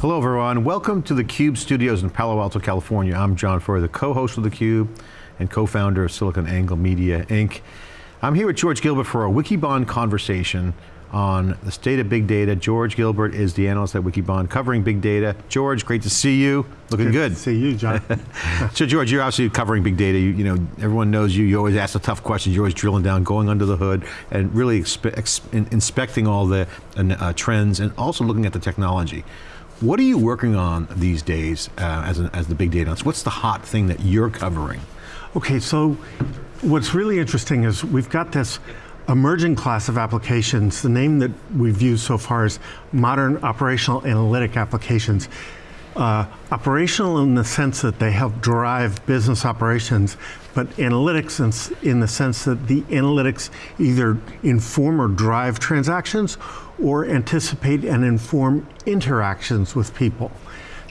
Hello everyone, welcome to the Cube studios in Palo Alto, California. I'm John Furrier, the co-host of theCUBE and co-founder of SiliconANGLE Media, Inc. I'm here with George Gilbert for a Wikibon conversation on the state of big data. George Gilbert is the analyst at Wikibon covering big data. George, great to see you. Looking good. good. see you, John. so George, you're obviously covering big data. You, you, know, everyone knows you. You always ask the tough questions. You're always drilling down, going under the hood, and really inspecting all the uh, trends, and also looking at the technology. What are you working on these days uh, as, as the big data analyst? What's the hot thing that you're covering? Okay, so what's really interesting is we've got this emerging class of applications. The name that we've used so far is modern operational analytic applications. Uh, operational in the sense that they help drive business operations, but analytics in, in the sense that the analytics either inform or drive transactions or anticipate and inform interactions with people.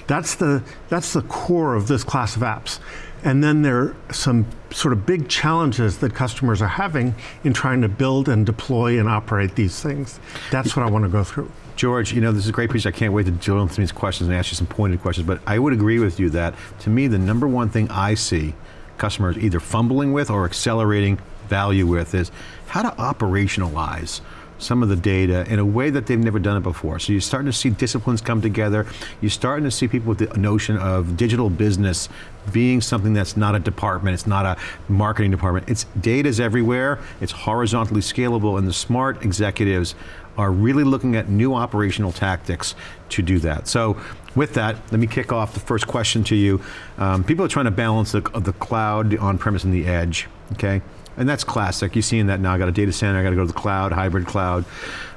That's the, that's the core of this class of apps. And then there are some sort of big challenges that customers are having in trying to build and deploy and operate these things. That's what I want to go through. George, you know, this is a great piece. I can't wait to drill into these questions and ask you some pointed questions, but I would agree with you that, to me, the number one thing I see customers either fumbling with or accelerating value with is how to operationalize some of the data in a way that they've never done it before. So you're starting to see disciplines come together. You're starting to see people with the notion of digital business being something that's not a department, it's not a marketing department. It's data's everywhere, it's horizontally scalable, and the smart executives are really looking at new operational tactics to do that. So with that, let me kick off the first question to you. Um, people are trying to balance the, the cloud, the on-premise, and the edge, okay? And that's classic. You're seeing that now. I got a data center, I got to go to the cloud, hybrid cloud.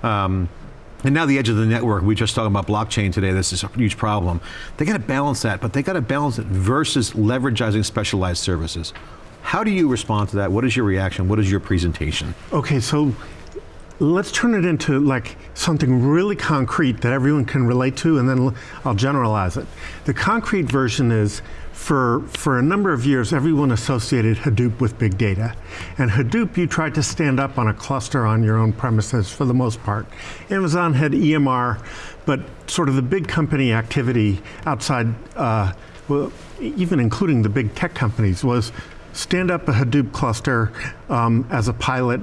Um, and now the edge of the network, we just talking about blockchain today, this is a huge problem. They got to balance that, but they got to balance it versus leveraging specialized services. How do you respond to that? What is your reaction? What is your presentation? Okay, so let's turn it into like something really concrete that everyone can relate to and then I'll generalize it. The concrete version is for, for a number of years, everyone associated Hadoop with big data. And Hadoop, you tried to stand up on a cluster on your own premises for the most part. Amazon had EMR, but sort of the big company activity outside, uh, well, even including the big tech companies, was stand up a Hadoop cluster um, as a pilot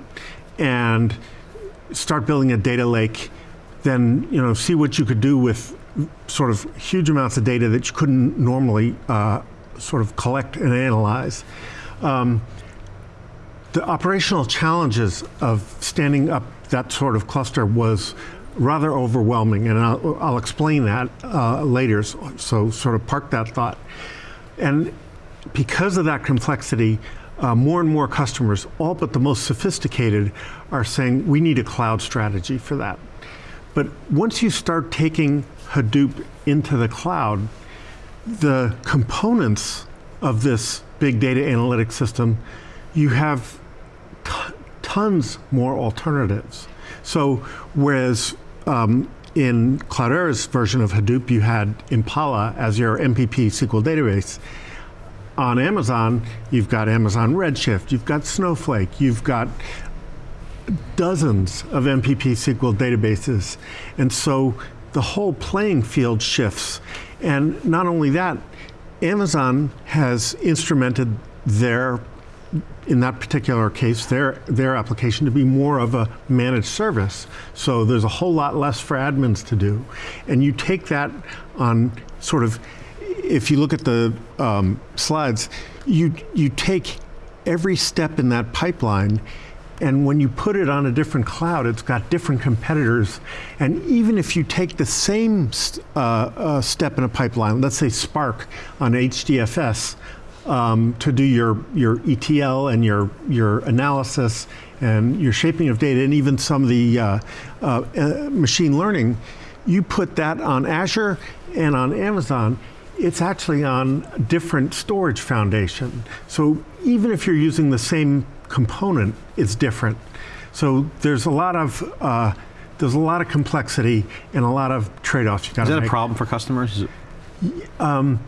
and start building a data lake, then you know see what you could do with sort of huge amounts of data that you couldn't normally uh, sort of collect and analyze. Um, the operational challenges of standing up that sort of cluster was rather overwhelming, and I'll, I'll explain that uh, later, so, so, sort of park that thought. And because of that complexity, uh, more and more customers, all but the most sophisticated, are saying we need a cloud strategy for that. But once you start taking Hadoop into the cloud, the components of this big data analytics system, you have tons more alternatives. So whereas um, in Cloudera's version of Hadoop, you had Impala as your MPP SQL database, on Amazon, you've got Amazon Redshift, you've got Snowflake, you've got dozens of MPP SQL databases. And so the whole playing field shifts. And not only that, Amazon has instrumented their, in that particular case, their, their application to be more of a managed service. So there's a whole lot less for admins to do. And you take that on sort of, if you look at the um, slides, you, you take every step in that pipeline and when you put it on a different cloud, it's got different competitors. And even if you take the same uh, uh, step in a pipeline, let's say Spark on HDFS, um, to do your, your ETL and your, your analysis and your shaping of data and even some of the uh, uh, uh machine learning, you put that on Azure and on Amazon, it's actually on different storage foundation. So even if you're using the same component it's different. So there's a lot of uh, there's a lot of complexity and a lot of trade-offs you got to make. Is that a problem for customers? Um,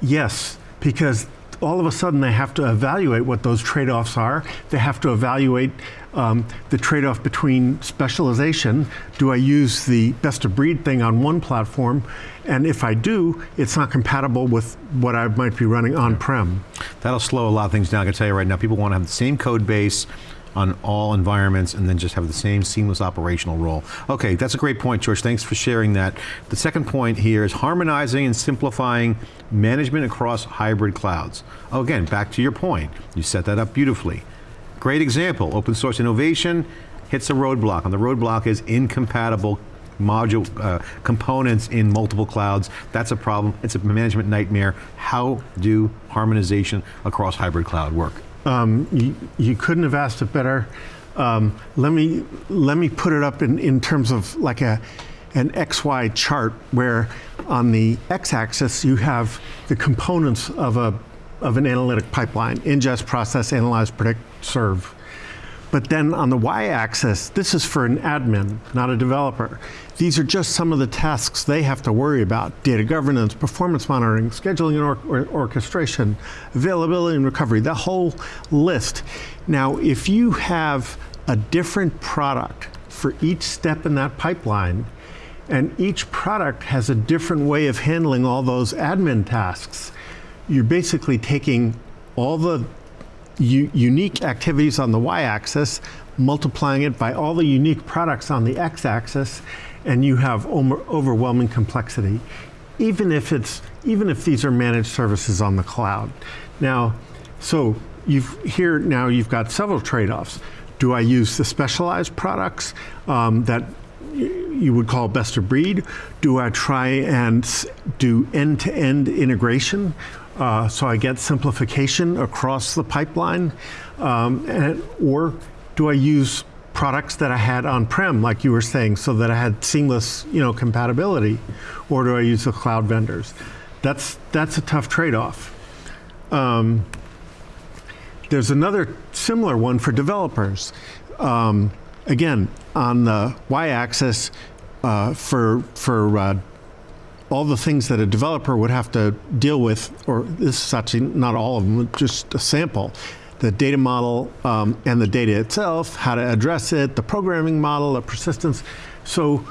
yes, because all of a sudden they have to evaluate what those trade-offs are. They have to evaluate um, the trade-off between specialization. Do I use the best of breed thing on one platform? And if I do, it's not compatible with what I might be running on-prem. That'll slow a lot of things down. I can tell you right now, people want to have the same code base on all environments and then just have the same seamless operational role. Okay, that's a great point, George. Thanks for sharing that. The second point here is harmonizing and simplifying management across hybrid clouds. Oh, again, back to your point. You set that up beautifully. Great example, open source innovation hits a roadblock, and the roadblock is incompatible module uh, components in multiple clouds. That's a problem, it's a management nightmare. How do harmonization across hybrid cloud work? Um, you, you, couldn't have asked it better. Um, let me let me put it up in, in terms of like a an XY chart where on the x-axis you have the components of a of an analytic pipeline: ingest, process, analyze, predict, serve. But then on the y-axis, this is for an admin, not a developer. These are just some of the tasks they have to worry about. Data governance, performance monitoring, scheduling and or or orchestration, availability and recovery, the whole list. Now, if you have a different product for each step in that pipeline, and each product has a different way of handling all those admin tasks, you're basically taking all the unique activities on the y-axis, multiplying it by all the unique products on the x-axis, and you have overwhelming complexity, even if it's even if these are managed services on the cloud. Now, so you've here now you've got several trade-offs. Do I use the specialized products um, that you would call best of breed? Do I try and do end-to-end -end integration uh, so I get simplification across the pipeline? Um, and, or do I use products that I had on-prem, like you were saying, so that I had seamless you know, compatibility? Or do I use the cloud vendors? That's, that's a tough trade-off. Um, there's another similar one for developers. Um, again, on the y-axis, uh, for, for uh, all the things that a developer would have to deal with, or this is actually not all of them, just a sample. The data model um, and the data itself, how to address it, the programming model, the persistence. So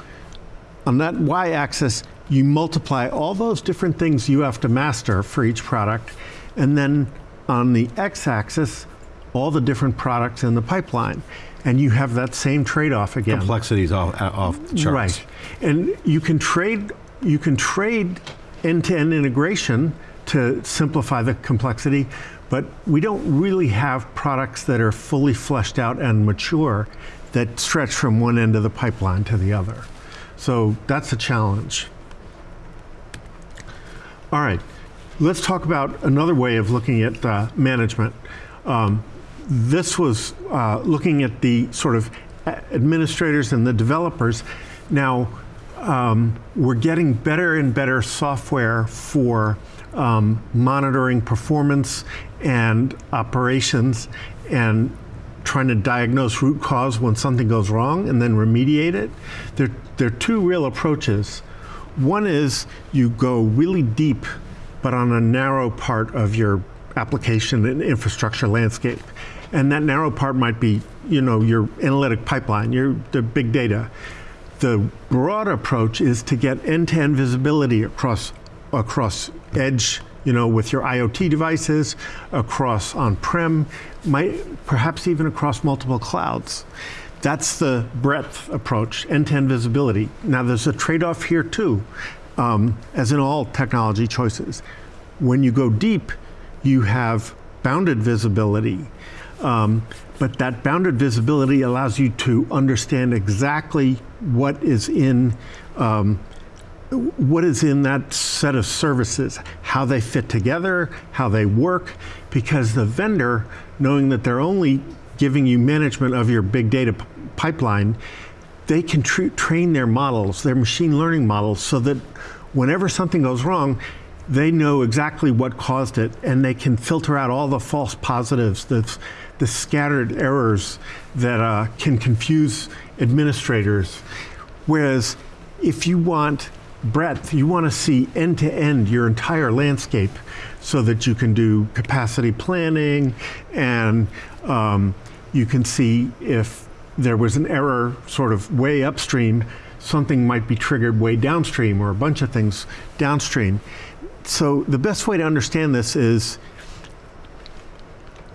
on that y-axis, you multiply all those different things you have to master for each product, and then on the x-axis, all the different products in the pipeline. And you have that same trade-off again. Complexities off, off charts. Right. And you can trade you can trade end-to-end integration to simplify the complexity, but we don't really have products that are fully fleshed out and mature that stretch from one end of the pipeline to the other. So that's a challenge. All right, let's talk about another way of looking at uh, management. Um, this was uh, looking at the sort of administrators and the developers. Now, um, we're getting better and better software for um, monitoring performance and operations and trying to diagnose root cause when something goes wrong and then remediate it. There, there are two real approaches. One is you go really deep, but on a narrow part of your application and infrastructure landscape. And that narrow part might be, you know, your analytic pipeline, your the big data the broad approach is to get end-to-end visibility across across edge, you know, with your IoT devices, across on-prem, perhaps even across multiple clouds. That's the breadth approach, end-to-end visibility. Now there's a trade-off here too, um, as in all technology choices. When you go deep, you have bounded visibility. Um, but that bounded visibility allows you to understand exactly what is in um, what is in that set of services, how they fit together, how they work, because the vendor, knowing that they're only giving you management of your big data pipeline, they can train their models, their machine learning models, so that whenever something goes wrong, they know exactly what caused it, and they can filter out all the false positives, the, the scattered errors that uh, can confuse administrators. Whereas if you want breadth, you want to see end to end your entire landscape so that you can do capacity planning and um, you can see if there was an error sort of way upstream, something might be triggered way downstream or a bunch of things downstream. So the best way to understand this is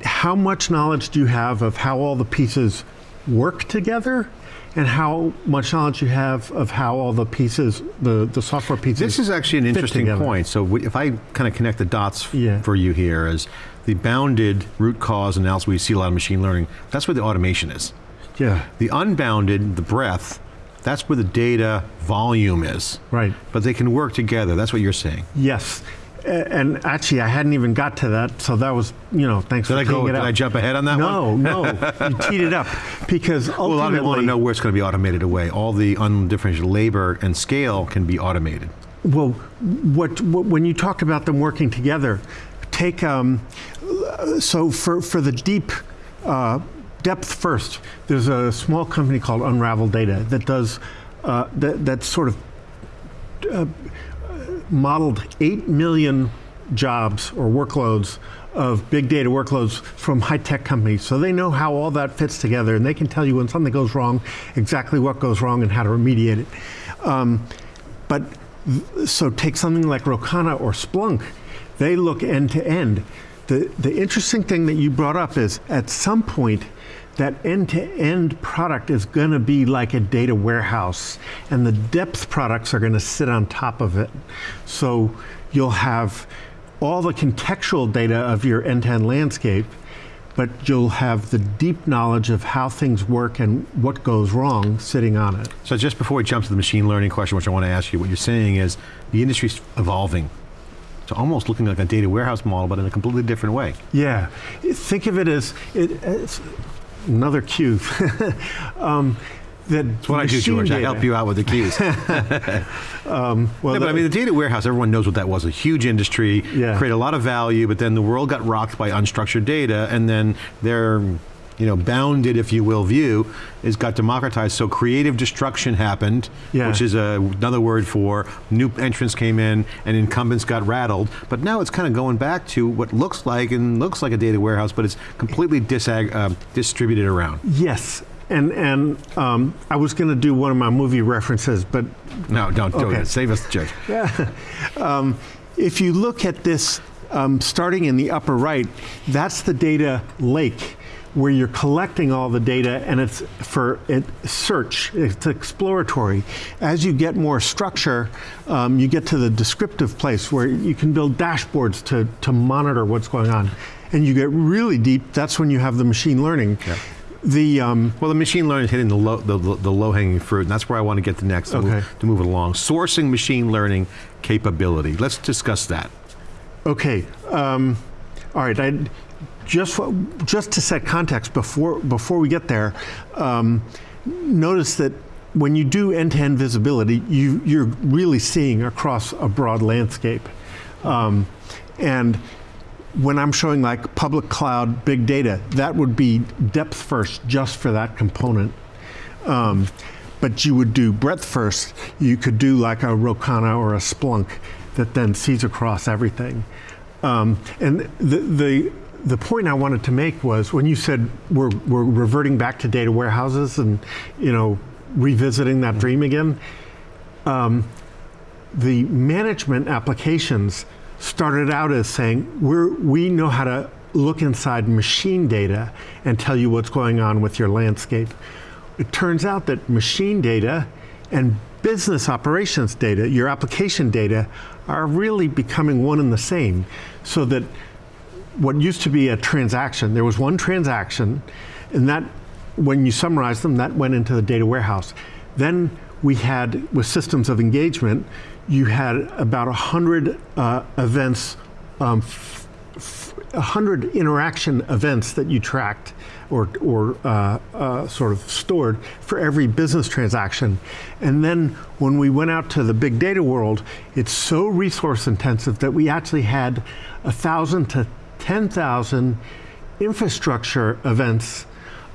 how much knowledge do you have of how all the pieces work together and how much knowledge you have of how all the pieces, the, the software pieces. This is actually an interesting together. point. So we- if I kind of connect the dots Yeah. for you here as the bounded root cause analysis, we see a lot of machine learning, that's where the automation is. Yeah, The unbounded, the breadth, that's where the data volume is. right. But they can work together. That's what you're saying. Yes. And actually, I hadn't even got to that, so that was, you know, thanks Did for I go? teeing it Did up. I jump ahead on that one? no, no, you teed it up because Well, a lot of ultimately, people want to know where it's going to be automated away. All the undifferentiated labor and scale can be automated. well, what, what when you talk about them working together, take um, so for for the deep uh, depth first. There's a small company called Unravel Data that does uh, that that sort of uh, modeled 8 million jobs or workloads of big data workloads from high tech companies. So they know how all that fits together and they can tell you when something goes wrong, exactly what goes wrong and how to remediate it. Um, but so take something like Rocana or Splunk, they look end to end. The, the interesting thing that you brought up is at some point, that end to end product is going to be like a data warehouse, and the depth products are going to sit on top of it. So you'll have all the contextual data of your end to end landscape, but you'll have the deep knowledge of how things work and what goes wrong sitting on it. So just before we jump to the machine learning question, which I want to ask you, what you're saying is the industry's evolving. It's almost looking like a data warehouse model, but in a completely different way. Yeah, think of it as it, it's another cue. um, that That's what I do, George. I help you out with the keys. Um, well, No, but I mean, the data warehouse, everyone knows what that was. A huge industry, Yeah. created a lot of value, but then the world got rocked by unstructured data, and then their, you know, bounded, if you will, view is got democratized. So creative destruction happened, Yeah. which is a, another word for new entrants came in and incumbents got rattled. But now it's kind of going back to what looks like and looks like a data warehouse, but it's completely disag- uh, distributed around. yes, and and um, I was going to do one of my movie references, but No, don't do Okay. it. Save us, Judge. um, if you look at this, um, starting in the upper right, that's the data lake where you're collecting all the data and it's for it, search, it's exploratory. As you get more structure, um, you get to the descriptive place where you can build dashboards to, to monitor what's going on. And you get really deep, that's when you have the machine learning. Yeah. The, um, Well, the machine learning is hitting the low, the, the low hanging fruit, and that's where I want to get to next to, move, to move it along. Sourcing machine learning capability. Let's discuss that. Okay. Um, all right. I, just just to set context before before we get there, um, notice that when you do end-to-end visibility, you you're really seeing across a broad landscape, um, and when I'm showing like public cloud big data, that would be depth first just for that component. Um, but you would do breadth first. You could do like a Rocana or a Splunk that then sees across everything. Um, and the, the the point I wanted to make was when you said we're we're reverting back to data warehouses and you know revisiting that dream again. Um, the management applications started out as saying we're, we know how to look inside machine data and tell you what's going on with your landscape. It turns out that machine data and business operations data, your application data, are really becoming one and the same. So that what used to be a transaction, there was one transaction, and that, when you summarize them, that went into the data warehouse. Then we had, with systems of engagement, you had about 100 uh, events, um, f- f- 100 interaction events that you tracked or, or uh, uh, sort of stored for every business transaction. And then when we went out to the big data world, it's so resource intensive that we actually had a thousand to 10,000 infrastructure events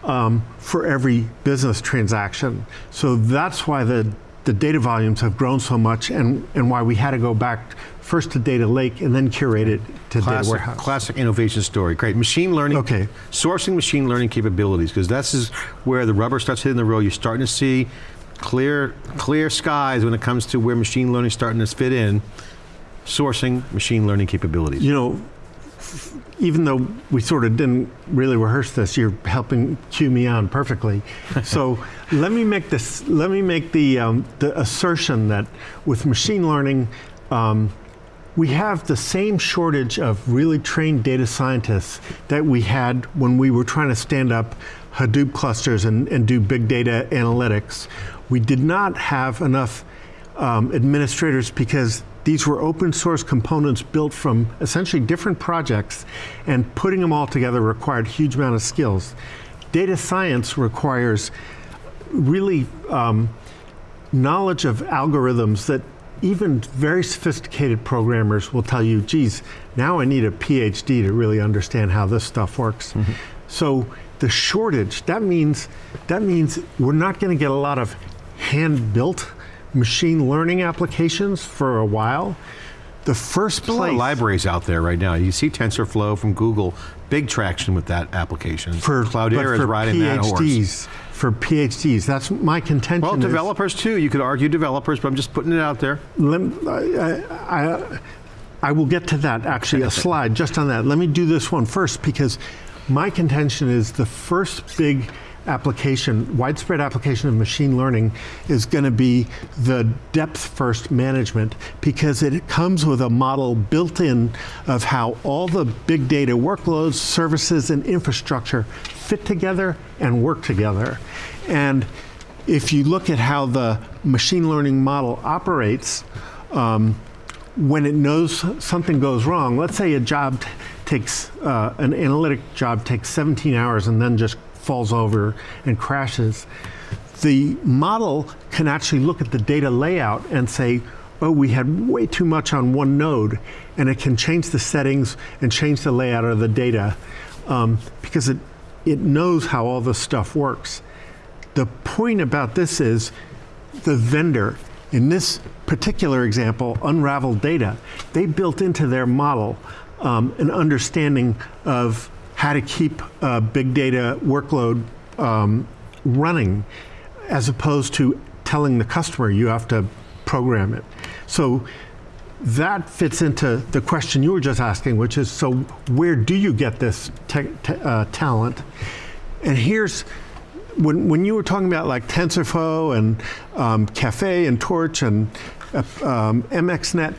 um, for every business transaction. So that's why the the data volumes have grown so much and, and why we had to go back first to data lake and then curate it to data warehouse. classic innovation story. Great. Machine learning. Okay. Sourcing machine learning capabilities, because this is where the rubber starts hitting the road. You're starting to see clear, clear skies when it comes to where machine learning is starting to fit in. Sourcing machine learning capabilities. You know, even though we sort of didn't really rehearse this, you're helping cue me on perfectly. so let me make this. Let me make the um, the assertion that with machine learning. Um, we have the same shortage of really trained data scientists that we had when we were trying to stand up Hadoop clusters and, and do big data analytics. We did not have enough um, administrators because these were open source components built from essentially different projects, and putting them all together required huge amount of skills. Data science requires really um, knowledge of algorithms that even very sophisticated programmers will tell you, geez, now I need a PhD to really understand how this stuff works. Mm-hmm. So the shortage, that means, that means we're not going to get a lot of hand-built machine learning applications for a while. The first There's a lot place of libraries out there right now. You see TensorFlow from Google, big traction with that application. for Cloudera is for riding that horse. PhDs, for PhDs, that's my contention. Well, is- developers too. You could argue developers, but I'm just putting it out there. Lem- I, I, I will get to that actually, a slide just on that. Let me do this one first because my contention is the first big application, widespread application of machine learning is going to be the depth first management because it comes with a model built in of how all the big data workloads, services, and infrastructure fit together and work together. And if you look at how the machine learning model operates, um, when it knows something goes wrong, let's say a job takes, uh, an analytic job takes 17 hours and then just falls over and crashes, the model can actually look at the data layout and say, oh, we had way too much on one node, and it can change the settings and change the layout of the data um, because it, it knows how all this stuff works. The point about this is the vendor, in this particular example, Unravel Data, they built into their model um, an understanding of how to keep a big data workload um, running as opposed to telling the customer you have to program it. So that fits into the question you were just asking, which is so where do you get this uh, talent? And here's when, when you were talking about like TensorFlow and um, Caffe and Torch and uh, um, MXNet,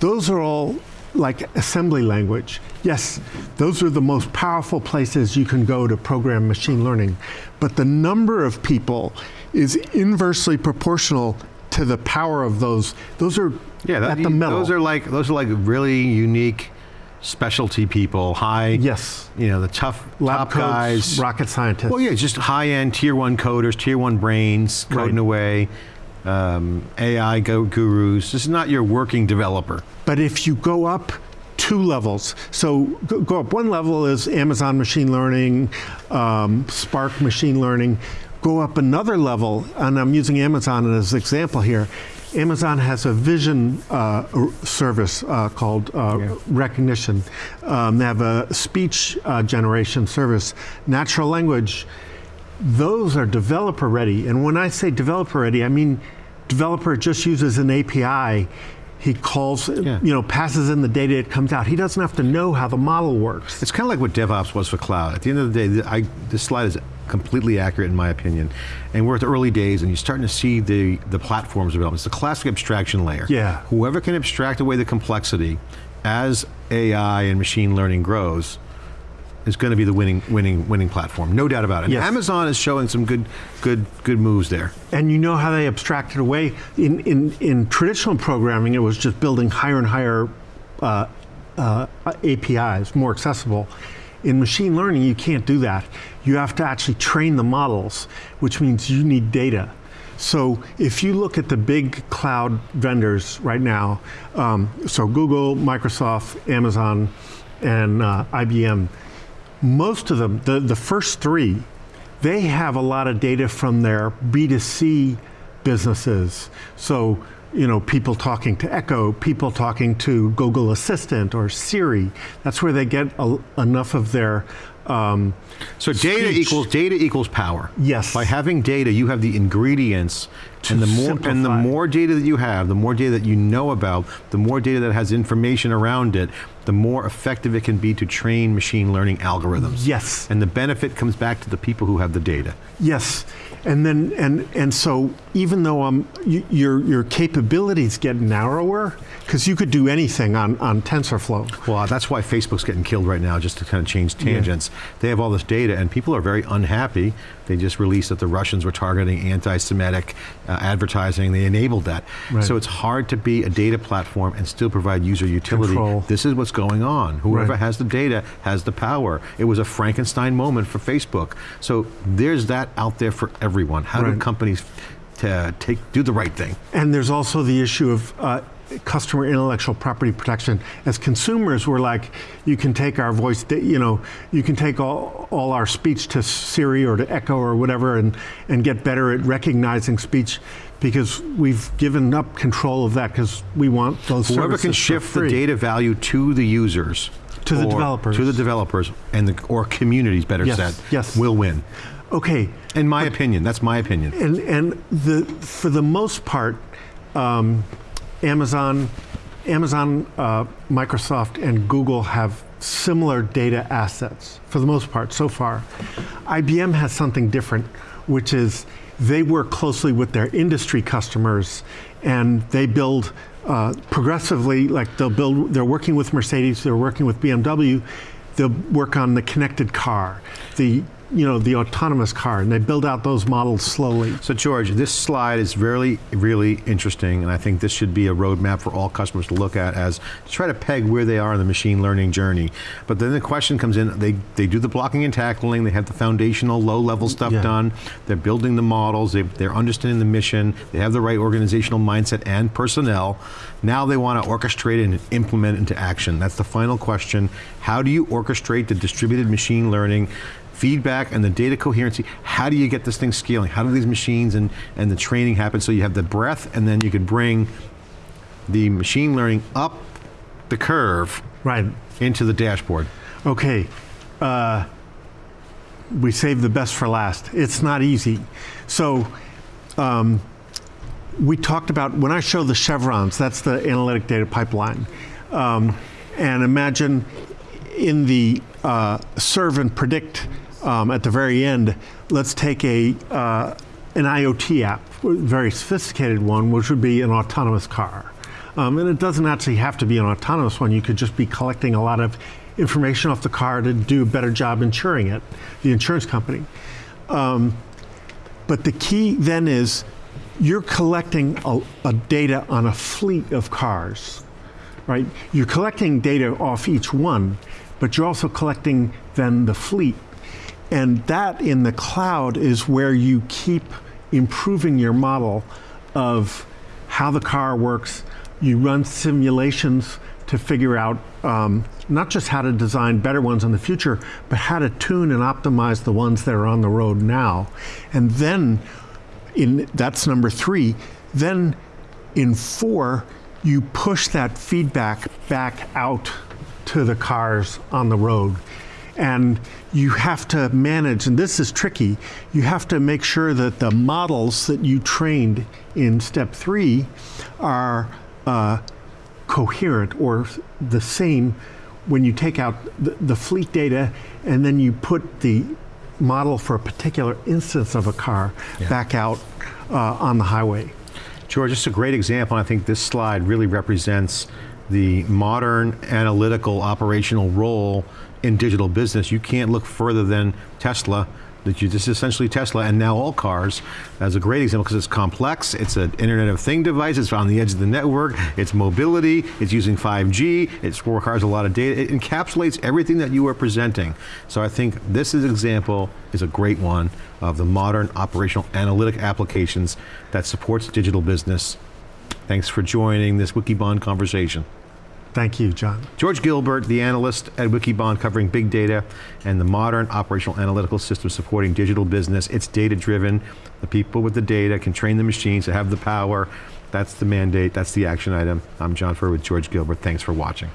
those are all like assembly language. Yes, those are the most powerful places you can go to program machine learning. But the number of people is inversely proportional to the power of those. Those are Yeah, that, at the middle. those are like those are like really unique specialty people, high. yes, You know, the tough lab top codes, guys. rocket scientists. Well, yeah, just high-end tier one coders, tier one brains, coding Right. away, um, AI go gurus. This is not your working developer. But if you go up two levels, so go, go up one level is Amazon machine learning, um, Spark machine learning. Go up another level, and I'm using Amazon as an example here. Amazon has a vision uh, service uh, called uh, Yeah. Rekognition. Um, they have a speech uh, generation service, natural language. Those are developer ready. And when I say developer ready, I mean developer just uses an API. He calls, Yeah. you know, passes in the data, it comes out. He doesn't have to know how the model works. It's kind of like what DevOps was for cloud. At the end of the day, I, this slide is completely accurate in my opinion. And we're at the early days, and you're starting to see the, the platforms develop. It's the classic abstraction layer. Yeah. Whoever can abstract away the complexity as AI and machine learning grows is going to be the winning, winning, winning platform. No doubt about it. Yes. Amazon is showing some good, good, good moves there. And you know how they abstracted away? In, in, in traditional programming, it was just building higher and higher uh, uh, APIs, more accessible. In machine learning, you can't do that. You have to actually train the models, which means you need data. So if you look at the big cloud vendors right now, um, so Google, Microsoft, Amazon, and uh, IBM, most of them, the, the first three, they have a lot of data from their B2C businesses. So, you know, people talking to Echo, people talking to Google Assistant or Siri. That's where they get a, enough of their. Um, so data speech. equals data equals power. Yes. By having data, you have the ingredients, and the more and the more data that you have, the more data that you know about, the more data that has information around it, the more effective it can be to train machine learning algorithms. yes. And the benefit comes back to the people who have the data. Yes, and then and and so even though um, your your capabilities get narrower because you could do anything on on TensorFlow. Well, that's why Facebook's getting killed right now, just to kind of change tangents. They have all this data, and people are very unhappy. They just released that the Russians were targeting anti-Semitic uh, advertising. They enabled that. Right. So it's hard to be a data platform and still provide user utility. Control. This is what's going on. Whoever Right. has the data has the power. It was a Frankenstein moment for Facebook. So there's that out there for everyone. How do companies t- take do the right thing? And there's also the issue of uh, customer intellectual property protection. As consumers, we're like, you can take our voice, you know, you can take all, all our speech to Siri or to Echo or whatever and, and get better at recognizing speech because we've given up control of that because we want those Whoever services can shift the data value to the users, To the developers. to the developers, and the or communities, better Yes, said, yes. will win. Okay, In my opinion, that's my opinion. and and the for the most part, um, Amazon, Amazon, uh, Microsoft, and Google have similar data assets for the most part so far. IBM has something different, which is they work closely with their industry customers, and they build. Uh, progressively, like they'll build, they're working with Mercedes, they're working with BMW, they'll work on the connected car, the you know the autonomous car, and they build out those models slowly. So, George, this slide is really, really interesting, and I think this should be a roadmap for all customers to look at as to try to peg where they are in the machine learning journey. But then the question comes in: they they do the blocking and tackling, they have the foundational, low-level stuff Yeah. done, they're building the models, they, they're understanding the mission, they have the right organizational mindset and personnel. Now they want to orchestrate and implement into action. That's the final question: How do you orchestrate the distributed machine learning? Feedback and the data coherency. How do you get this thing scaling? How do these machines and, and the training happen so you have the breadth and then you can bring the machine learning up the curve Right. into the dashboard? Okay. Uh, we save the best for last. It's not easy. So, um, we talked about when I show the chevrons, that's the analytic data pipeline. Um, and imagine in the uh, serve and predict um, at the very end, let's take a uh, an IoT app, a very sophisticated one, which would be an autonomous car. Um, and it doesn't actually have to be an autonomous one. You could just be collecting a lot of information off the car to do a better job insuring it, the insurance company. Um, but the key then is you're collecting a, a data on a fleet of cars, right? You're collecting data off each one, but you're also collecting then the fleet. And that in the cloud is where you keep improving your model of how the car works. You run simulations to figure out um, not just how to design better ones in the future, but how to tune and optimize the ones that are on the road now. And then in that's number three. Then in four, you push that feedback back out to the cars on the road. And you have to manage, and this is tricky, you have to make sure that the models that you trained in step three are uh, coherent or the same when you take out the, the fleet data and then you put the model for a particular instance of a car back out uh, on the highway. George, is a great example. and I think this slide really represents the modern analytical operational role in digital business. You can't look further than Tesla. That you, is essentially Tesla and now all cars as a great example because it's complex. It's an Internet of Thing device. It's on the edge of the network. It's mobility. It's using 5G. It requires a lot of data. It encapsulates everything that you are presenting. So I think this is example is a great one of the modern operational analytic applications that supports digital business. Thanks for joining this Wikibon conversation. Thank you, John. George Gilbert, the analyst at Wikibon covering big data and the modern operational analytical system supporting digital business. It's data driven. The people with the data can train the machines to have the power. That's the mandate, that's the action item. I'm John Furrier with George Gilbert. Thanks for watching.